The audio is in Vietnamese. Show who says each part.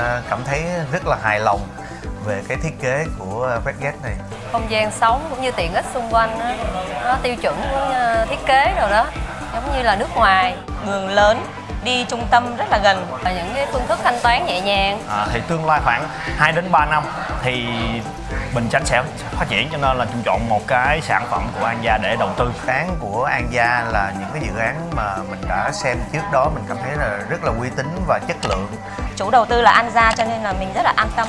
Speaker 1: Ờ, cảm thấy rất là hài lòng về cái thiết kế của Redgate này.
Speaker 2: Không gian sống cũng như tiện ích xung quanh đó, nó tiêu chuẩn của thiết kế rồi đó giống như là nước ngoài
Speaker 3: đường lớn đi trung tâm rất là gần
Speaker 2: và những cái phương thức thanh toán nhẹ nhàng.
Speaker 4: À, thì tương lai khoảng 2 đến 3 năm thì Bình Chánh sẽ phát triển cho nên là chúng chọn một cái sản phẩm của An Gia để đầu tư.
Speaker 1: Dự án của An Gia là những cái dự án mà mình đã xem trước đó mình cảm thấy là rất là uy tín và chất lượng.
Speaker 3: Chủ đầu tư là An Gia cho nên là mình rất là an tâm